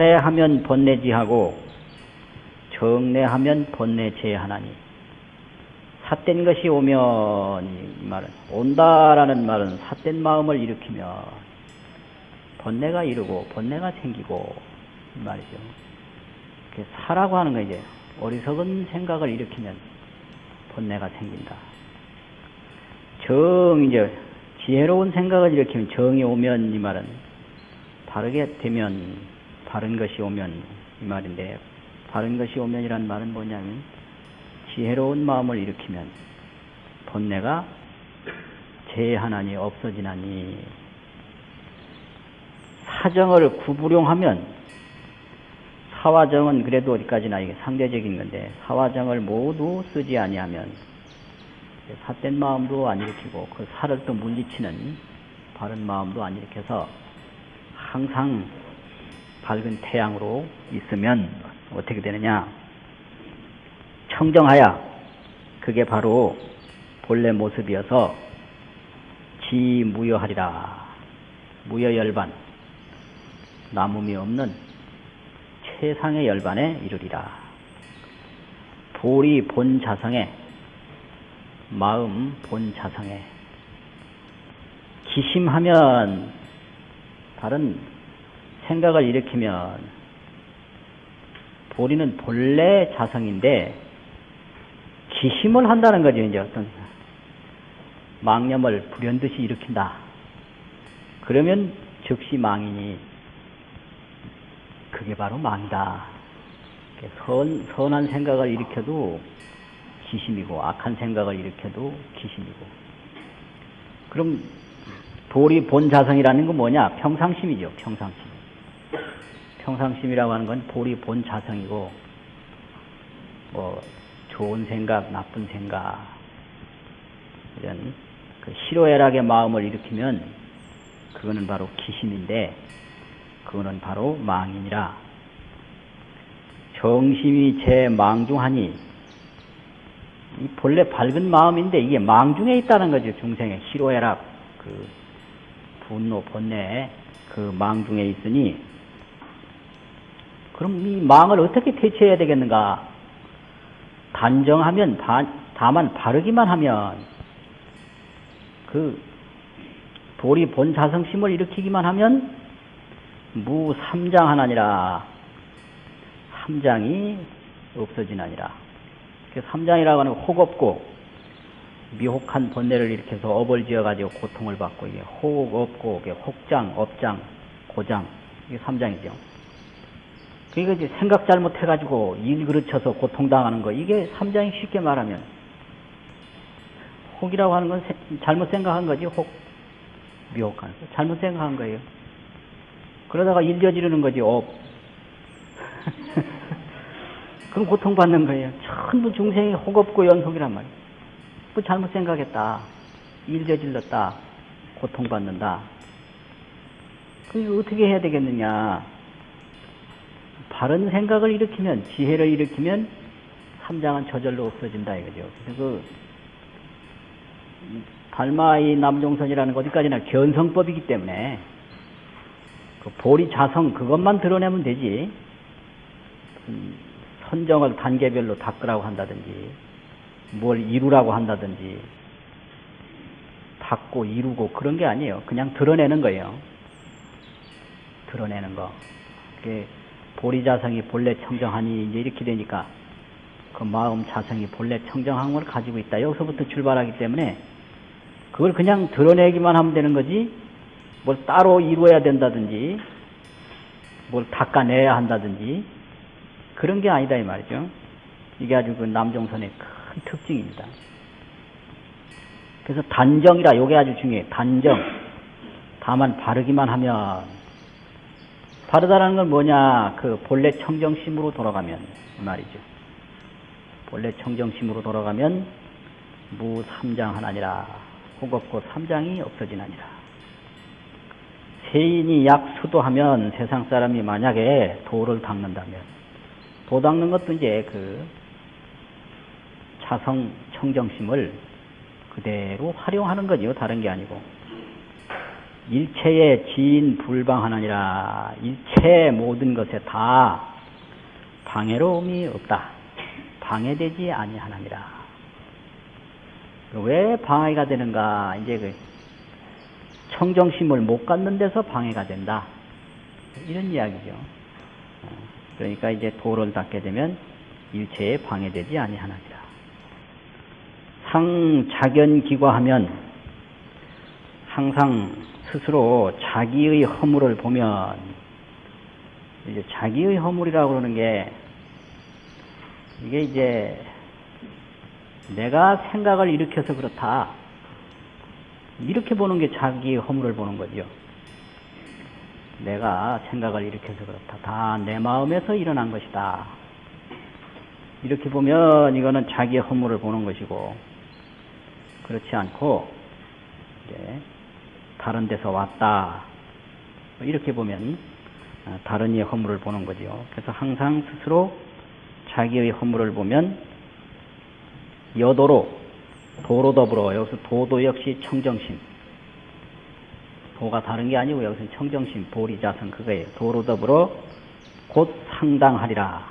탈해하면 번뇌지하고 정례하면 번뇌제 하나니 삿된 것이 오면 이 말은 온다라는 말은 삿된 마음을 일으키면 번뇌가 이르고 번뇌가 생기고 이 말이죠. 사라고 하는 거 이제 어리석은 생각을 일으키면 번뇌가 생긴다. 정 이제 지혜로운 생각을 일으키면 정이 오면 이 말은 바르게 되면 바른 것이 오면 이 말인데 바른 것이 오면이란 말은 뭐냐면 지혜로운 마음을 일으키면 번뇌가 제하나니 없어지나니 사정을 구부룡하면 사화정은 그래도 어디까지나 이게 상대적인 건데 사화정을 모두 쓰지 아니하면 삿된 마음도 안 일으키고 그 살을 또 물리치는 바른 마음도 안 일으켜서 항상 밝은 태양으로 있으면 어떻게 되느냐? 청정하야 그게 바로 본래 모습이어서 지무여하리라. 무여열반 남음이 없는 최상의 열반에 이르리라. 볼이 본 자성에 마음 본 자성에. 기심하면 다른 생각을 일으키면 보리는 본래 자성인데 기심을 한다는 거죠. 이제 어떤 망념을 불현듯이 일으킨다. 그러면 즉시 망이니 그게 바로 망이다. 선, 선한 생각을 일으켜도 기심이고 악한 생각을 일으켜도 기심이고 그럼 돌이 본 자성이라는 건 뭐냐? 평상심이죠. 평상심. 평상심이라고 하는 건 볼이 본 자성이고 뭐 좋은 생각, 나쁜 생각 이런 그 희로애락의 마음을 일으키면 그거는 바로 기심인데 그거는 바로 망이니라. 정심이 제 망중하니 이 본래 밝은 마음인데 이게 망중에 있다는 거죠 중생의 희로애락. 그 분노 번뇌 그 망중에 있으니 그럼 이 망을 어떻게 퇴치해야 되겠는가? 단정하면 다, 다만 바르기만 하면 그 돌이 본 자성심을 일으키기만 하면 무 삼장 하나니라 삼장이 없어지나니라 삼장이라고 하는 혹 없고 미혹한 번뇌를 일으켜서 업을 지어가지고 고통을 받고 이게 혹 없고 이게 혹장 업장 고장 이게 삼장이죠. 그러니까 이제 생각 잘못해가지고 일 그르쳐서 고통당하는 거 이게 삼장이 쉽게 말하면 혹이라고 하는 건 잘못 생각한 거지 혹 미혹한 거 잘못 생각한 거예요. 그러다가 일 저지르는 거지 업. 그럼 고통받는 거예요. 전부 중생이 혹업고 연속이란 말이에요. 뭐 잘못 생각했다. 일 저질렀다. 고통받는다. 그럼 어떻게 해야 되겠느냐. 바른 생각을 일으키면, 지혜를 일으키면 삼장은 저절로 없어진다 이거죠. 그래서 그, 달마의 남종선이라는 것 어디까지나 견성법이기 때문에 그 보리 자성 그것만 드러내면 되지. 선정을 단계별로 닦으라고 한다든지 뭘 이루라고 한다든지 닦고 이루고 그런 게 아니에요. 그냥 드러내는 거예요. 드러내는 거. 그게 보리자성이 본래 청정하니 이제 이렇게 되니까 그 마음 자성이 본래 청정한 걸 가지고 있다. 여기서부터 출발하기 때문에 그걸 그냥 드러내기만 하면 되는 거지 뭘 따로 이루어야 된다든지 뭘 닦아내야 한다든지 그런 게 아니다 이 말이죠. 이게 아주 그 남종선의 큰 특징입니다. 그래서 단정이라 요게 아주 중요해. 단정. 다만 바르기만 하면 바르다라는 건 뭐냐? 그 본래 청정심으로 돌아가면 말이죠. 본래 청정심으로 돌아가면 무삼장하나니라. 혹없고 삼장이 없어지나니라. 세인이 약수도하면 세상 사람이 만약에 도를 닦는다면 도 닦는 것도 이제 그 자성 청정심을 그대로 활용하는 거죠. 다른 게 아니고. 일체의 지인 불방하나니라 일체 모든 것에 다 방해로움이 없다. 방해되지 아니하나니라. 왜 방해가 되는가? 이제 그 청정심을 못 갖는 데서 방해가 된다. 이런 이야기죠. 어, 그러니까 이제 도를 닦게 되면 일체에 방해되지 아니하나니라. 상자견기과하면 항상 스스로 자기의 허물을 보면 이제 자기의 허물이라고 그러는 게 이게 이제 내가 생각을 일으켜서 그렇다. 이렇게 보는 게 자기의 허물을 보는 거죠. 내가 생각을 일으켜서 그렇다. 다 내 마음에서 일어난 것이다. 이렇게 보면 이거는 자기의 허물을 보는 것이고 그렇지 않고 이제 다른 데서 왔다. 이렇게 보면 어, 다른 이의 허물을 보는 거죠. 그래서 항상 스스로 자기의 허물을 보면 여도로 도로 더불어 여기서 도도 역시 청정심 도가 다른 게 아니고 여기서는 청정심 보리자성 그거예요. 도로 더불어 곧 상당하리라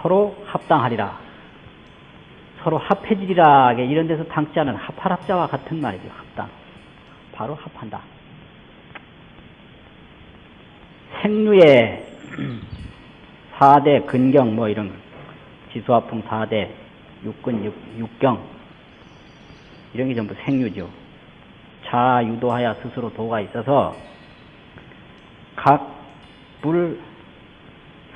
서로 합당하리라 서로 합해지리라 이런 데서 당자는 합할 합자와 같은 말이죠. 합당 바로 합한다. 생류의 4대 근경 뭐 이런 거. 지수화풍 4대 육근 육, 육경 이런 게 전부 생류죠. 자 유도하여 스스로 도가 있어서 각 불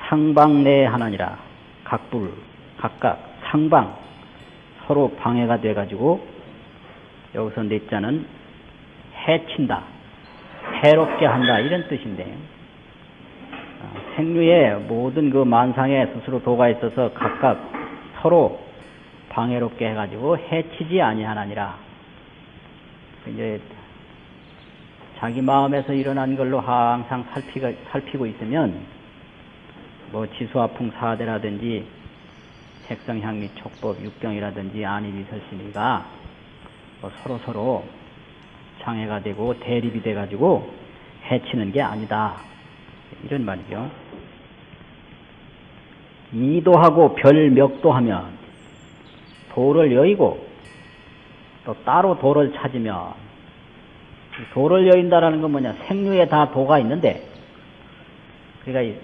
상방 내 하나니라 각불 각각 상방 서로 방해가 돼 가지고 여기서 넷자는 해친다 해롭게 한다 이런 뜻인데 아, 생류의 모든 그 만상에 스스로 도가 있어서 각각 서로 방해롭게 해가지고 해치지 아니하나니라. 이제 자기 마음에서 일어난 걸로 항상 살피가, 살피고 있으면 뭐 지수화풍 사대라든지 색성향미 촉법 육경이라든지 안이비설신이가 뭐 서로 서로 장애가 되고 대립이 돼가지고 해치는 게 아니다. 이런 말이죠. 이도하고 별멱도 하면 도를 여의고 또 따로 도를 찾으면 도를 여인다라는 건 뭐냐 생류에 다 도가 있는데 그러니까 이,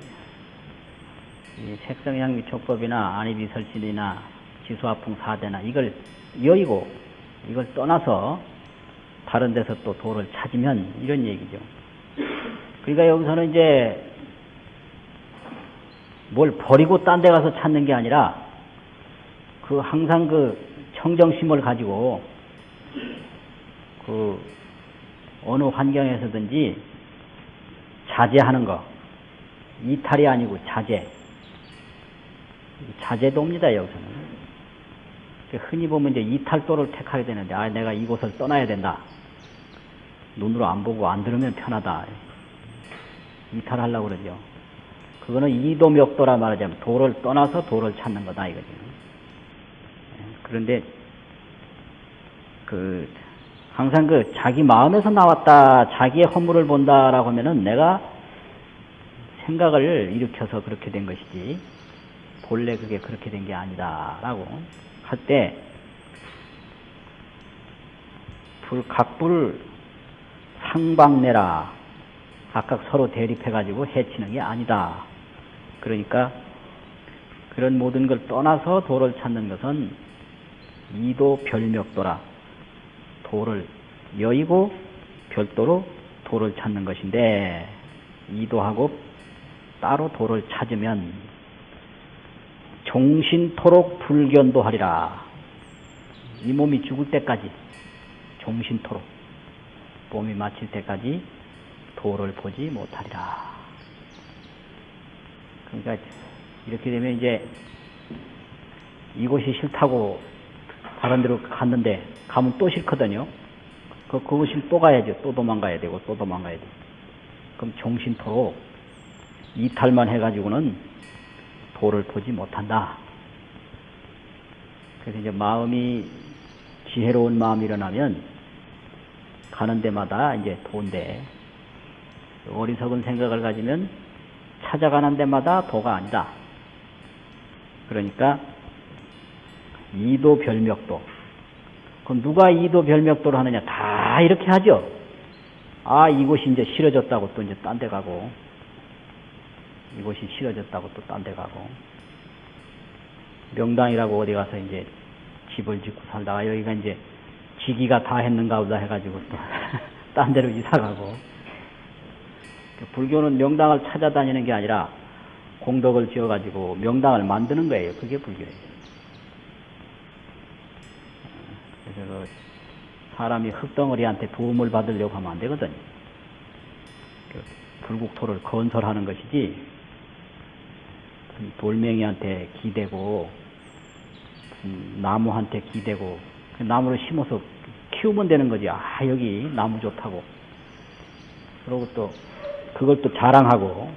이 색성향미 촉법이나 안이비설신이나 지수화풍 사대나 이걸 여의고 이걸 떠나서 다른 데서 또 도를 찾으면 이런 얘기죠. 그러니까 여기서는 이제 뭘 버리고 딴 데 가서 찾는 게 아니라 그 항상 그 청정심을 가지고 그 어느 환경에서든지 자제하는 거. 이탈이 아니고 자제. 자제도입니다 여기서는. 흔히 보면 이제 이탈도를 택하게 되는데 아 내가 이곳을 떠나야 된다 눈으로 안 보고 안 들으면 편하다 이탈하려고 그러죠 그거는 이도멱도라 말하자면 도를 떠나서 도를 찾는 거다 이거죠. 예, 그런데 그 항상 그 자기 마음에서 나왔다 자기의 허물을 본다라고 하면은 내가 생각을 일으켜서 그렇게 된 것이지 본래 그게 그렇게 된 게 아니다라고 할 때 불 각불 상방내라. 각각 서로 대립해가지고 해치는 게 아니다. 그러니까 그런 모든 걸 떠나서 도를 찾는 것은 이도 별명도라. 도를 여의고 별도로 도를 찾는 것인데 이도하고 따로 도를 찾으면 종신토록 불견도 하리라. 이 몸이 죽을 때까지 종신토록 몸이 마칠 때까지 도를 보지 못하리라 그러니까 이렇게 되면 이제 이곳이 싫다고 다른 데로 갔는데 가면 또 싫거든요. 그, 그곳이 또 가야죠. 또 도망가야 되고 또 도망가야 되고. 그럼 정신토록 이탈만 해가지고는 도를 보지 못한다. 그래서 이제 마음이 지혜로운 마음이 일어나면 가는 데마다 이제 도인데 어리석은 생각을 가지면 찾아가는 데마다 도가 아니다. 그러니까 이도 별명도. 그럼 누가 이도 별명도를 하느냐? 다 이렇게 하죠. 아 이곳이 이제 싫어졌다고 또 이제 딴 데 가고 이곳이 싫어졌다고 또 딴 데 가고 명당이라고 어디 가서 이제 집을 짓고 살다가 여기가 이제 지기가 다 했는가 보다 해가지고 또 딴 데로 이사 가고 불교는 명당을 찾아다니는 게 아니라 공덕을 지어가지고 명당을 만드는 거예요. 그게 불교예요. 그래서 그 사람이 흙덩어리한테 도움을 받으려고 하면 안 되거든요. 그 불국토를 건설하는 것이지 돌멩이한테 기대고 음, 나무한테 기대고 그 나무를 심어서 키우면 되는 거지. 아 여기 나무 좋다고. 그러고 또 그걸 또 자랑하고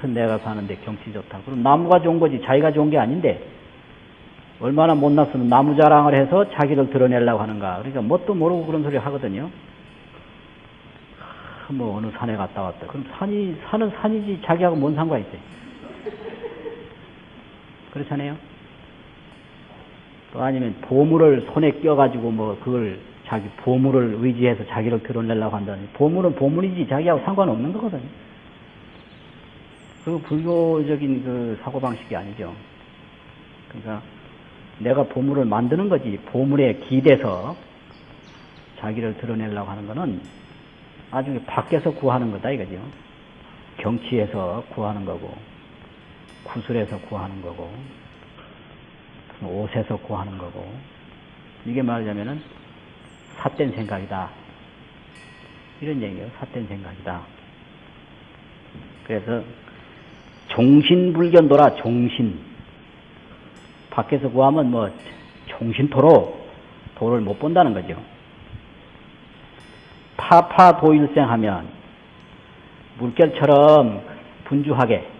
큰 내가 사는데 경치 좋다. 그럼 나무가 좋은 거지 자기가 좋은 게 아닌데 얼마나 못났으면 나무 자랑을 해서 자기를 드러내려고 하는가. 그러니까 뭣도 모르고 그런 소리 하거든요. 아, 뭐 어느 산에 갔다 왔다. 그럼 산이 산은 산이지 자기하고 뭔 상관 있어요. 그렇잖아요. 또 아니면 보물을 손에 껴가지고 뭐 그걸 자기 보물을 의지해서 자기를 드러내려고 한다니 보물은 보물이지 자기하고 상관없는 거거든요. 그 불교적인 그 사고방식이 아니죠. 그러니까 내가 보물을 만드는 거지 보물에 기대서 자기를 드러내려고 하는 거는 나중에 밖에서 구하는 거다 이거죠. 경치에서 구하는 거고 구슬에서 구하는 거고 옷에서 구하는 거고. 이게 말하자면은 삿된 생각이다. 이런 얘기예요. 삿된 생각이다. 그래서 종신불견도라 종신. 밖에서 구하면 뭐 종신토로 도를 못 본다는 거죠. 파파도일생 하면 물결처럼 분주하게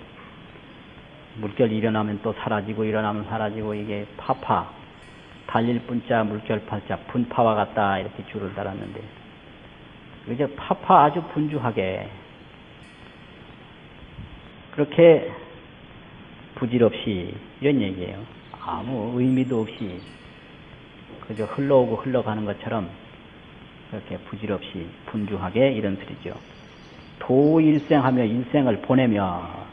물결 일어나면 또 사라지고 일어나면 사라지고 이게 파파 달릴 분자 물결 파자 분파와 같다 이렇게 줄을 달았는데 이제 파파 아주 분주하게 그렇게 부질없이 이런 얘기예요. 아무 의미도 없이 그저 흘러오고 흘러가는 것처럼 그렇게 부질없이 분주하게 이런 소리죠. 도일생하며 일생을 보내며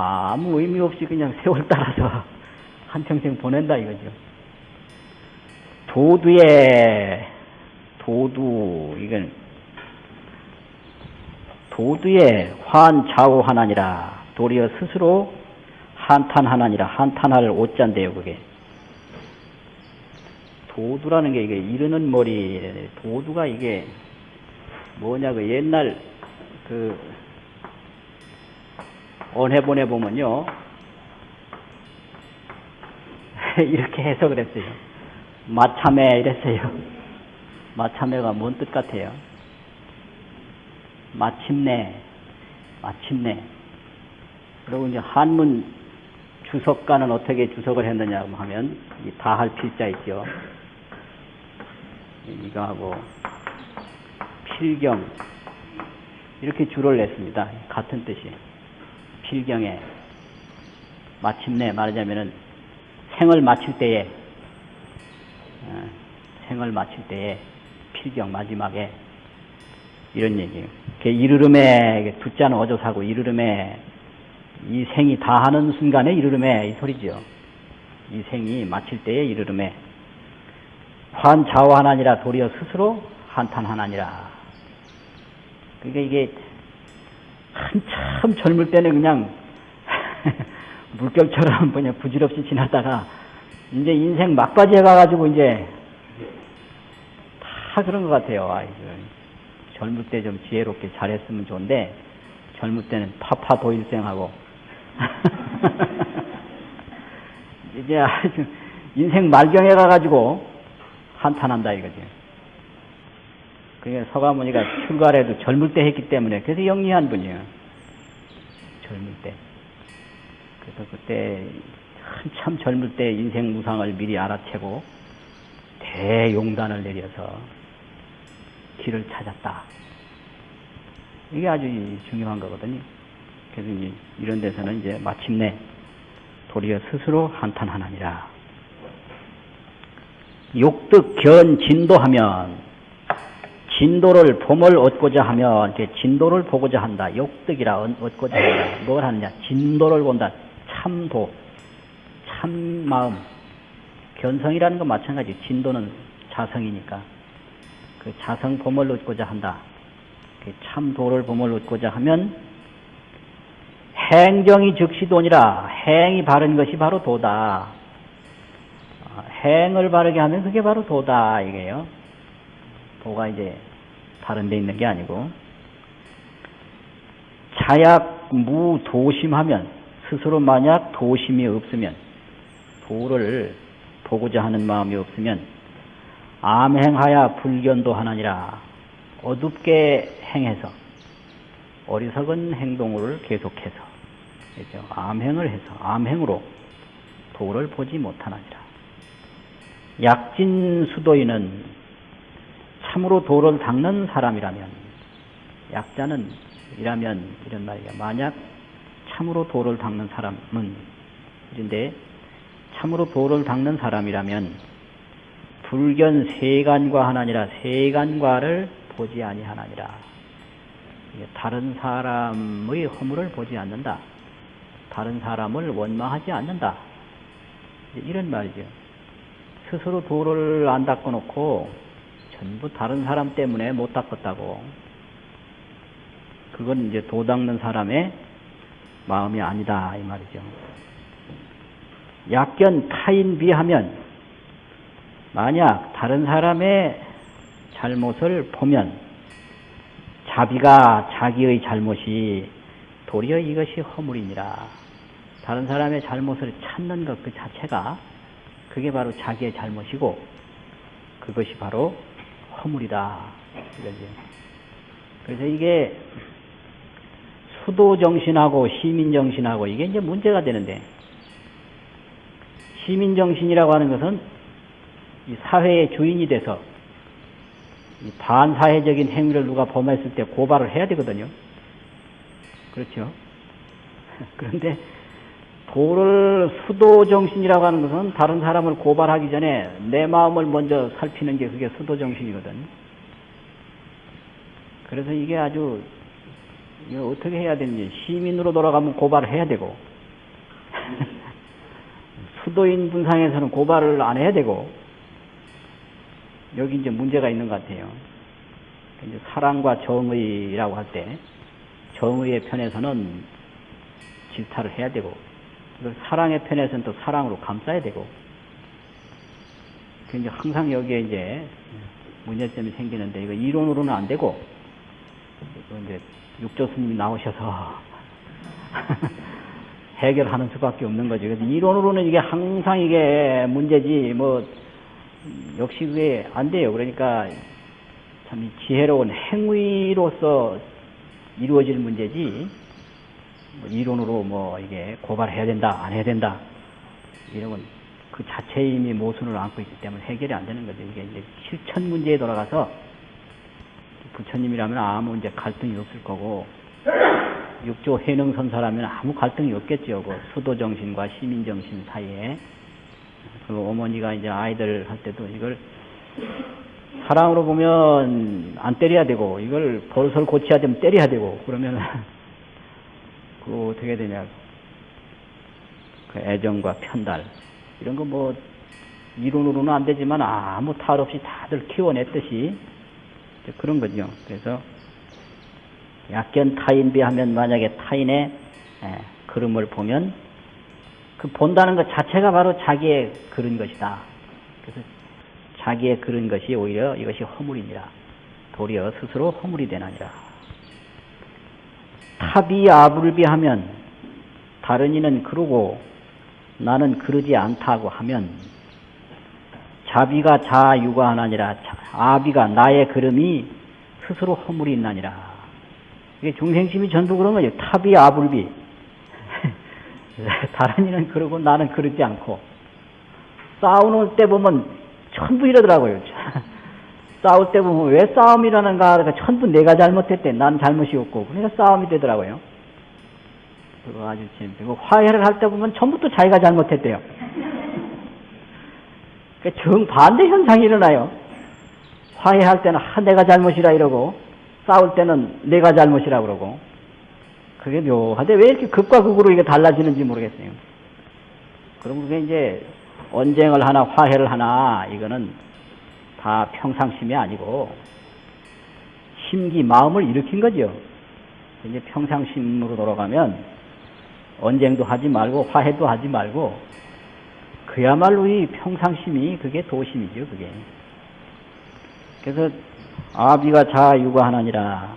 아무 의미 없이 그냥 세월 따라서 한평생 보낸다 이거죠. 도두에 도두 이건 도두에 환좌우하나니라. 도리어 스스로 한탄하나니라. 한탄할 오자인데요 그게. 도두라는 게 이게 이르는 머리 도두가 이게 뭐냐 그 옛날 그 언해본에 보면요. 이렇게 해석을 했어요. 마참에 이랬어요. 마참에가 뭔 뜻 같아요? 마침내, 마침내. 그리고 이제 한문 주석가는 어떻게 주석을 했느냐 하면 다 할 필자 있죠. 이거 하고 필경 이렇게 줄을 냈습니다. 같은 뜻이. 필경에 마침내 말하자면은 생을 마칠 때에 어, 생을 마칠 때에 필경 마지막에 이런 얘기예요. 이르름에 두자는 어조사고 이르름에 이 생이 다 하는 순간에 이르름에 이 소리죠. 이 생이 마칠 때에 이르름에 환자와하나니라 도리어 스스로 한탄하나니라. 그러니까 이게 한참 젊을 때는 그냥 물결처럼 그냥 부질없이 지나다가 이제 인생 막바지에 가가지고 이제 다 그런 것 같아요. 아, 젊을 때 좀 지혜롭게 잘했으면 좋은데 젊을 때는 파파 도일생하고 이제 아주 인생 말경에 가가지고 한탄한다 이거지. 그게 서가모니가 출가래도 젊을 때 했기 때문에 그래서 영리한 분이에요. 젊을 때. 그래서 그때 한참 젊을 때 인생 무상을 미리 알아채고 대용단을 내려서 길을 찾았다. 이게 아주 중요한 거거든요. 그래서 이런 데서는 이제 마침내 도리어 스스로 한탄하느니라. 욕득 견 진도하면 진도를 봄을 얻고자 하면 진도를 보고자 한다. 욕득이라 얻고자 한다. 뭘 하느냐? 진도를 본다. 참도, 참 마음. 견성이라는 건 마찬가지. 진도는 자성이니까 그 자성 봄을 얻고자 한다. 그 참도를 봄을 얻고자 하면 행정이 즉시도니라. 행이 바른 것이 바로 도다. 어, 행을 바르게 하면 그게 바로 도다 이게요. 도가 이제 다른 데 있는 게 아니고 자약 무도심하면 스스로 만약 도심이 없으면 도를 보고자 하는 마음이 없으면 암행하야 불견도 하나니라 어둡게 행해서 어리석은 행동을 계속해서 그죠? 암행을 해서 암행으로 도를 보지 못하느니라 약진 수도인은 참으로 도를 닦는 사람이라면 약자는 이라면 이런 말이야 만약 참으로 도를 닦는 사람은 이런데 참으로 도를 닦는 사람이라면 불견 세간과 하나니라 세간과를 보지 아니하나니라. 다른 사람의 허물을 보지 않는다. 다른 사람을 원망하지 않는다. 이런 말이죠. 스스로 도를 안 닦아 놓고 전부 다른 사람 때문에 못 닦았다고 그건 이제 도 닦는 사람의 마음이 아니다 이 말이죠 약견 타인 비하면 만약 다른 사람의 잘못을 보면 자비가 자기의 잘못이 도리어 이것이 허물이니라. 다른 사람의 잘못을 찾는 것 그 자체가 그게 바로 자기의 잘못이고 그것이 바로 허물이다. 그래서 이게 수도 정신하고 시민 정신하고 이게 이제 문제가 되는데 시민 정신이라고 하는 것은 이 사회의 주인이 돼서 이 반사회적인 행위를 누가 범했을 때 고발을 해야 되거든요. 그렇죠? 그런데 도를 수도 정신이라고 하는 것은 다른 사람을 고발하기 전에 내 마음을 먼저 살피는 게 그게 수도 정신이거든. 그래서 이게 아주 어떻게 해야 되는지 시민으로 돌아가면 고발을 해야 되고 수도인 분상에서는 고발을 안 해야 되고 여기 이제 문제가 있는 것 같아요. 이제 사랑과 정의라고 할 때 정의의 편에서는 질타를 해야 되고 사랑의 편에서는 또 사랑으로 감싸야 되고 이제 항상 여기에 이제 문제점이 생기는데 이거 이론으로는 안 되고 이제 육조 스님이 나오셔서 해결하는 수밖에 없는 거죠. 그래서 이론으로는 이게 항상 이게 문제지 뭐 역시 그게 안 돼요. 그러니까 참 지혜로운 행위로서 이루어질 문제지 뭐 이론으로 뭐 이게 고발해야 된다 안 해야 된다 이런 건 그 자체의 이미 모순을 안고 있기 때문에 해결이 안 되는 거죠. 이게 이제 실천 문제에 돌아가서 부처님이라면 아무 이제 갈등이 없을 거고 육조 해능 선사라면 아무 갈등이 없겠죠. 그 수도 정신과 시민 정신 사이에 그 어머니가 이제 아이들 할 때도 이걸 사랑으로 보면 안 때려야 되고 이걸 버릇을 고쳐야 되면 때려야 되고 그러면 그 어떻게 되냐 그 애정과 편달 이런 거 뭐 이론으로는 안 되지만 아무 탈 없이 다들 키워냈듯이 그런 거죠. 그래서 약견 타인비 하면 만약에 타인의 그림을 보면 그 본다는 것 자체가 바로 자기의 그런 것이다. 그래서 자기의 그런 것이 오히려 이것이 허물이니라. 도리어 스스로 허물이 되나니라. 탑이 아불비 하면 다른 이는 그러고 나는 그러지 않다고 하면 자비가 자유가하나니라 아비가 나의 그름이 스스로 허물이 있나니라. 이게 중생심이 전부 그런 거죠. 탑이 아불비. 다른 이는 그러고 나는 그러지 않고 싸우는 때 보면 전부 이러더라고요. 싸울 때 보면 왜 싸움이 일어나는가 그러니까 전부 내가 잘못했대. 난 잘못이 없고. 그러니까 싸움이 되더라고요. 그거 아주 재밌고 화해를 할 때 보면 전부 또 자기가 잘못했대요. 그러니까 정반대 현상이 일어나요. 화해할 때는 아, 내가 잘못이라 이러고 싸울 때는 내가 잘못이라 그러고. 그게 묘하대. 왜 이렇게 극과 극으로 이게 달라지는지 모르겠어요. 그럼 그게 이제 언쟁을 하나 화해를 하나 이거는 다 평상심이 아니고 심기 마음을 일으킨 거죠. 이제 평상심으로 돌아가면 언쟁도 하지 말고 화해도 하지 말고 그야말로 이 평상심이 그게 도심이죠. 그게. 그래서 아비가 자 육아하느니라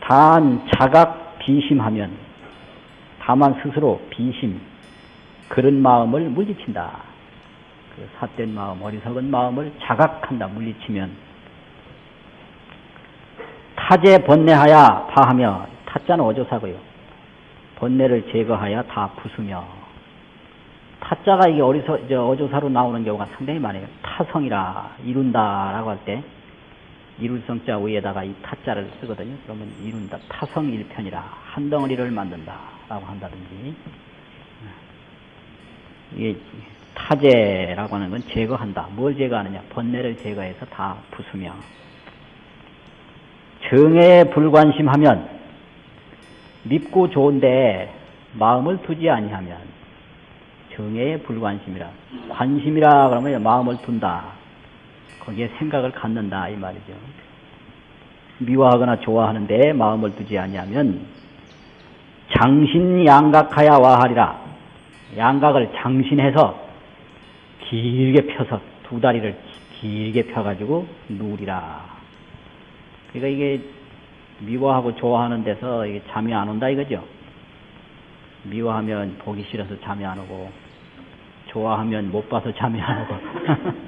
단 자각 비심하면 다만 스스로 비심 그런 마음을 물리친다. 그 삿된 마음, 어리석은 마음을 자각한다, 물리치면. 타제 번뇌하여 파하며, 타자는 어조사고요. 번뇌를 제거하여 다 부수며. 타자가 이게 어리서, 저 어조사로 나오는 경우가 상당히 많아요. 타성이라, 이룬다라고 할 때, 이룰성자 위에다가 이 타자를 쓰거든요. 그러면 이룬다, 타성 일편이라, 한 덩어리를 만든다라고 한다든지. 이게 타제라고 하는 건 제거한다. 뭘 제거하느냐? 번뇌를 제거해서 다 부수며. 정에 불관심하면 밉고 좋은데 마음을 두지 아니하면 정에 불관심이라. 관심이라 그러면 마음을 둔다. 거기에 생각을 갖는다 이 말이죠. 미워하거나 좋아하는데 마음을 두지 아니하면 장신 양각하야 와하리라. 양각을 장신해서 길게 펴서 두 다리를 길게 펴가지고 누우리라. 그러니까 이게 미워하고 좋아하는 데서 이게 잠이 안 온다 이거죠. 미워하면 보기 싫어서 잠이 안 오고 좋아하면 못 봐서 잠이 안 오고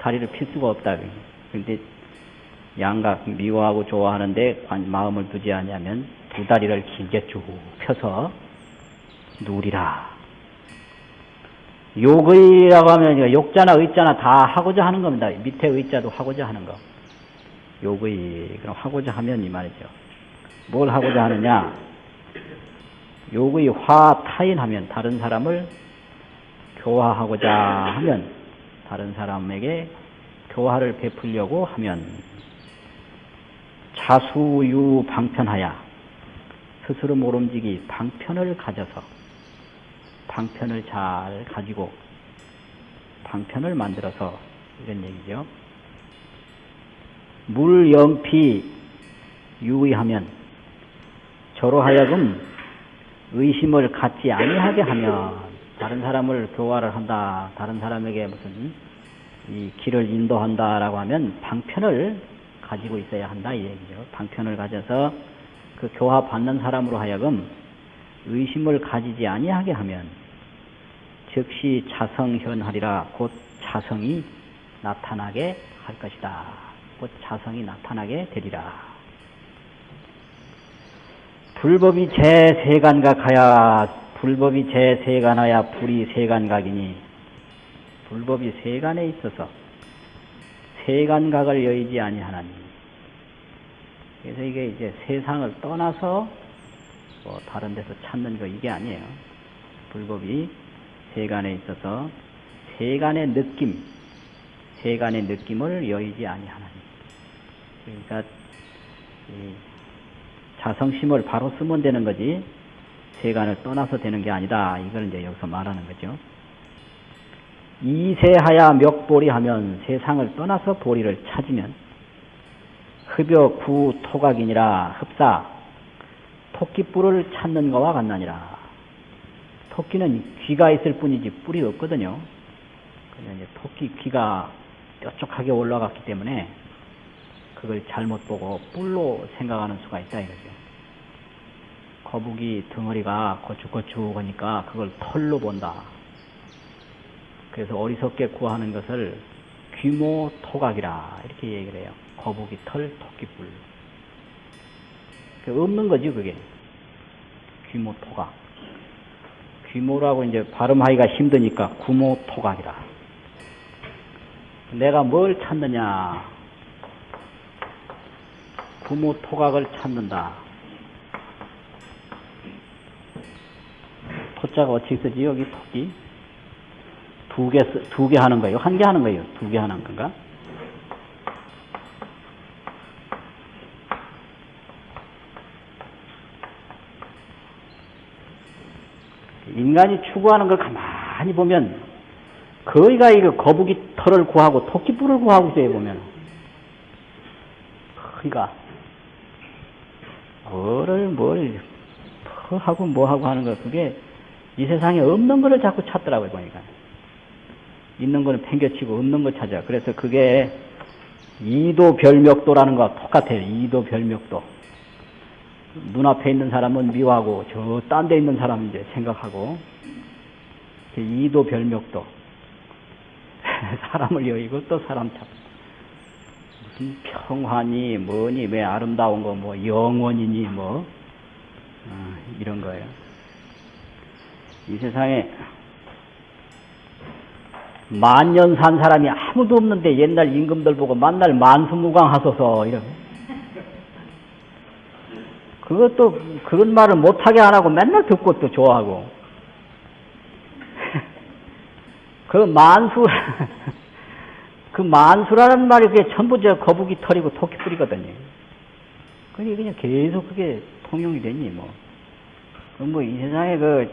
다리를 필 수가 없다. 근데 양각 미워하고 좋아하는데 마음을 두지 않으면 두 다리를 길게 쭉 펴서 누리라. 욕의라고 하면 욕자나 의자나 다 하고자 하는 겁니다. 밑에 의자도 하고자 하는 거. 욕의 그럼 하고자 하면 이 말이죠. 뭘 하고자 하느냐? 욕의 화 타인하면 다른 사람을 교화하고자 하면 다른 사람에게 교화를 베풀려고 하면 자수유 방편하야 스스로 모름지기 방편을 가져서 방편을 잘 가지고 방편을 만들어서 이런 얘기죠. 물영피 유의하면 저로 하여금 의심을 갖지 아니하게 하면 다른 사람을 교화를 한다, 다른 사람에게 무슨 이 길을 인도한다라고 하면 방편을 가지고 있어야 한다 이 얘기죠. 방편을 가져서 그 교화 받는 사람으로 하여금 의심을 가지지 아니하게 하면 즉시 자성현하리라 곧 자성이 나타나게 할 것이다. 곧 자성이 나타나게 되리라. 불법이 제 세간각하야 불법이 제 세간하야 불이 세간각이니 불법이 세간에 있어서 세간각을 여의지 아니하나니 그래서 이게 이제 세상을 떠나서 뭐 다른 데서 찾는 거 이게 아니에요. 불법이 세간에 있어서 세간의 느낌, 세간의 느낌을 여의지 아니하나니. 그러니까 자성심을 바로 쓰면 되는 거지 세간을 떠나서 되는 게 아니다. 이걸 이제 여기서 말하는 거죠. 이세하야 멱보리 하면 세상을 떠나서 보리를 찾으면 흡여 구 토각이니라 흡사 토끼뿔을 찾는 것과 같나니라. 토끼는 귀가 있을 뿐이지 뿔이 없거든요. 그냥 이제 토끼 귀가 뾰족하게 올라갔기 때문에 그걸 잘못 보고 뿔로 생각하는 수가 있다 이거죠. 거북이 덩어리가 거축거축하니까 그걸 털로 본다. 그래서 어리석게 구하는 것을 귀모 토각이라 이렇게 얘기를 해요. 거북이 털, 토끼뿔. 없는 거지 그게. 귀모 토각. 귀모라고 이제 발음하기가 힘드니까 구모 토각이라. 내가 뭘 찾느냐? 부모 토각을 찾는다. 토자가 어떻게 쓰지? 여기 토기? 두 개, 두 개 하는 거예요? 한 개 하는 거예요? 두 개 하는 건가? 인간이 추구하는 걸 가만히 보면 거의가 이거 거북이 털을 구하고 토끼뿔을 구하고 있어요 보면. 거의가. 뭐를 뭘 하고 뭐 하고 하는 거 그게 이 세상에 없는 거를 자꾸 찾더라고요 보니까. 있는 거는 팽겨치고 없는 거 찾아. 그래서 그게 이도 별명도라는 거 똑같아요 이도 별명도 눈앞에 있는 사람은 미워하고 저 딴 데 있는 사람은 이제 생각하고 이도 별명도 사람을 여의고 또 사람 찾고 무슨 평화니 뭐니 왜 아름다운 거 뭐 영원이니 뭐 어, 이런 거예요. 이 세상에 만년 산 사람이 아무도 없는데 옛날 임금들 보고 만날 만수무강 하소서 이런 그것도 그런 말을 못하게 안 하고 맨날 듣고 또 좋아하고 그 만수 그 만수라는 말이 그게 전부 저 거북이 털이고 토끼 뿔이거든요. 그게 그냥 계속 그게 통용이 되니 뭐. 뭐이 세상에 그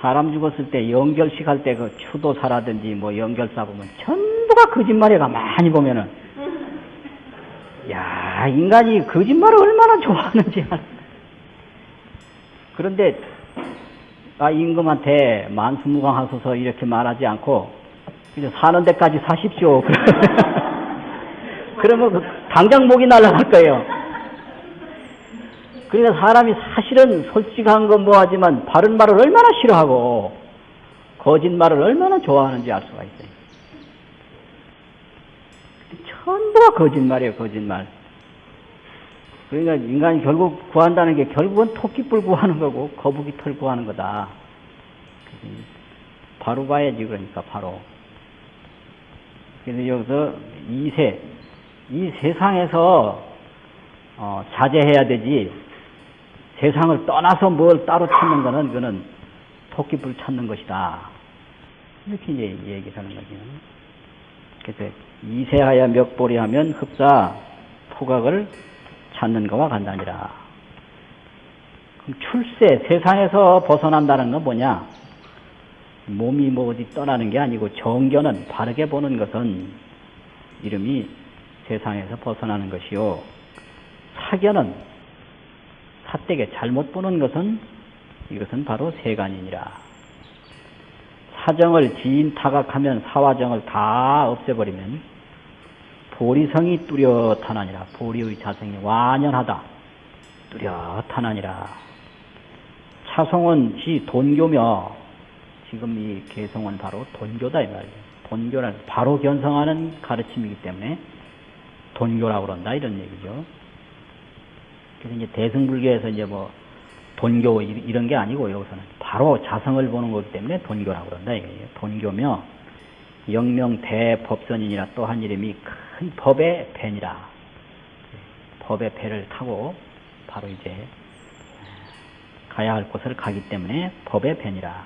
사람 죽었을 때 연결식 할 때 그 추도사라든지 뭐 연결사 보면 전부가 거짓말이야 가만히 보면은 야 인간이 거짓말을 얼마나 좋아하는지. 그런데 아 임금한테 만수무강 하소서 이렇게 말하지 않고 그냥 사는 데까지 사십시오. 그러면 그 당장 목이 날아갈 거예요. 그러니까 사람이 사실은 솔직한 건 뭐하지만 바른 말을 얼마나 싫어하고 거짓말을 얼마나 좋아하는지 알 수가 있어요. 전부가 거짓말이에요, 거짓말. 그러니까 인간이 결국 구한다는 게 결국은 토끼뿔 구하는 거고 거북이 털 구하는 거다. 바로 봐야지 그러니까 바로. 그래서 여기서 이세, 이 세상에서 어, 자제해야 되지 세상을 떠나서 뭘 따로 찾는 거는 그거는 토끼불 찾는 것이다. 이렇게 이제 얘기를 하는 거죠. 그래서 이세하여 멱보리 하면 흡사 토각을 찾는 것과 간단이라. 그럼 출세, 세상에서 벗어난다는 건 뭐냐? 몸이 뭐 어디 떠나는 게 아니고 정견은 바르게 보는 것은 이름이 세상에서 벗어나는 것이요. 사견은 삿되게 잘못 보는 것은 이것은 바로 세간이니라. 사정을 지인 타각하면 사화정을 다 없애버리면 보리성이 뚜렷하나니라. 보리의 자성이 완연하다. 뚜렷하나니라. 차송은 지 돈교며 지금 이 개성은 바로 돈교다 이 말이에요. 돈교는 바로 견성하는 가르침이기 때문에 돈교라고 그런다 이런 얘기죠. 그래서 이제 대승불교에서 이제 뭐 돈교 이런 게 아니고 여기서는 바로 자성을 보는 거기 때문에 돈교라고 그런다 이거예요. 돈교며 영명 대법선이니라 또한 이름이 큰 법의 배니라. 법의 배를 타고 바로 이제 가야 할 곳을 가기 때문에 법의 배니라.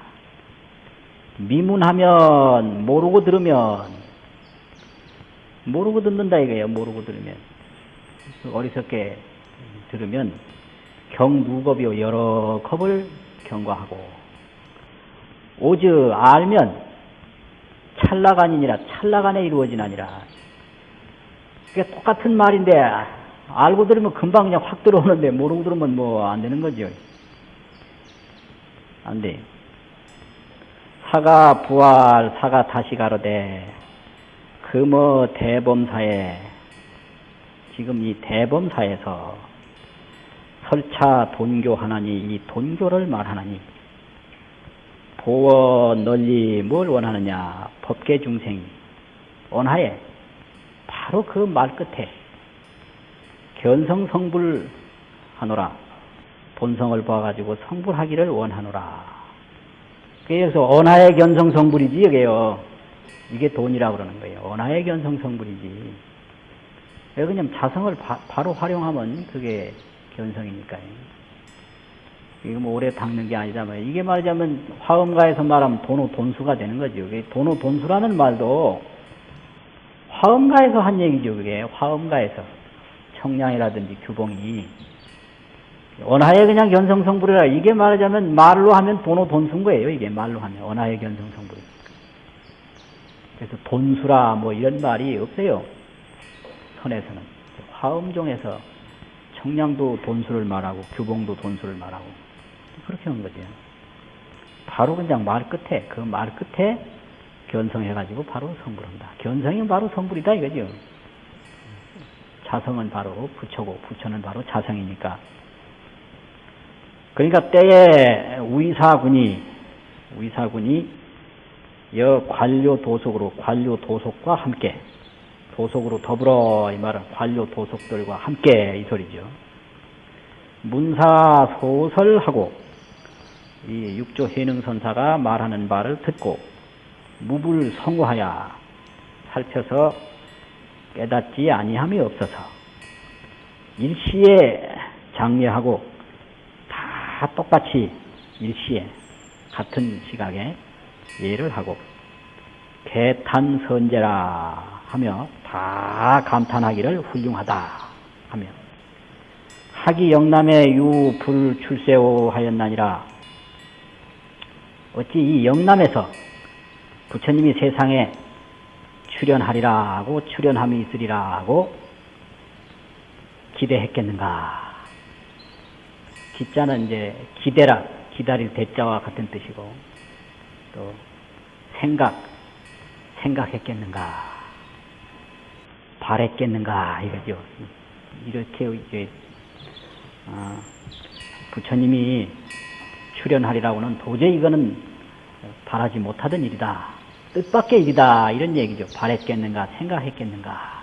미문하면 모르고 들으면 모르고 듣는다 이거예요. 모르고 들으면 어리석게 들으면 경무겁이요 여러 겁을 경과하고 오즈 알면 찰나간이니라 찰나간에 이루어지나니라 그게 똑같은 말인데 알고 들으면 금방 그냥 확 들어오는데 모르고 들으면 뭐 안 되는 거죠 안 돼. 사가 부활 사가 다시 가로되 금어 대범사에 지금 이 대범사에서 설차 돈교 하나니 이 돈교를 말하나니 보어 널리 뭘 원하느냐 법계 중생이 원하에 바로 그 말 끝에 견성 성불 하노라 본성을 봐가지고 성불하기를 원하노라 그래서 언하의 견성 성불이지 이게요 이게 돈이라고 그러는 거예요. 언하의 견성 성불이지. 왜 그냥 자성을 바, 로 활용하면 그게 견성이니까요. 이거 뭐 오래 닦는 게 아니다만 이게 말하자면 화엄가에서 말하면 돈호 돈수가 되는 거죠. 돈호 돈수라는 말도 화엄가에서 한 얘기죠. 그게 화엄가에서 청량이라든지 규봉이 언하의 그냥 견성성불이라 이게 말하자면 말로 하면 돈호 돈수인 거예요. 이게 말로 하면 언하의 견성성불. 그래서 돈수라 뭐 이런 말이 없어요. 선에서는 화엄종에서 청량도 돈수를 말하고 규봉도 돈수를 말하고 그렇게 하는 거죠. 바로 그냥 말 끝에 그 말 끝에 견성해가지고 바로 성불한다. 견성이 바로 성불이다 이거죠. 자성은 바로 부처고 부처는 바로 자성이니까. 그러니까 때에 위사군이 위사군이 여 관료 도속으로 관료 도속과 함께 도속으로 더불어 이 말은 관료 도속들과 함께 이 소리죠. 문사 소설하고 이 육조 해능선사가 말하는 말을 듣고 무불 성호하여 살펴서 깨닫지 아니함이 없어서 일시에 장례하고 다 똑같이 일시에 같은 시각에 예를 하고 개탄선제라 하며 다 감탄하기를 훌륭하다 하며 하기 영남의 유불 출세오 하였나니라. 어찌 이 영남에서 부처님이 세상에 출연하리라 하고 출연함이 있으리라 하고 기대했겠는가? 기자는 이제 기대라 기다릴 대자와 같은 뜻이고 또 생각 생각했겠는가? 바랬겠는가? 이거죠. 이렇게 이제 아, 부처님이 출연하리라고는 도저히 이거는 바라지 못하던 일이다 뜻밖의 일이다. 이런 얘기죠. 바랬겠는가 생각했겠는가